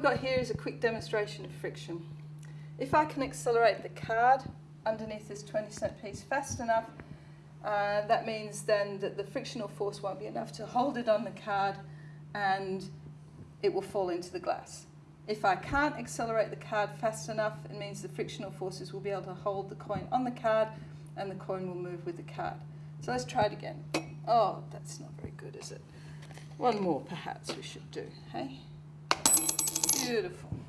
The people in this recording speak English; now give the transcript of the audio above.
we've got here is a quick demonstration of friction. If I can accelerate the card underneath this 20 cent piece fast enough, uh, that means then that the frictional force won't be enough to hold it on the card and it will fall into the glass. If I can't accelerate the card fast enough, it means the frictional forces will be able to hold the coin on the card and the coin will move with the card. So let's try it again. Oh, that's not very good, is it? One more perhaps we should do, hey? Beautiful.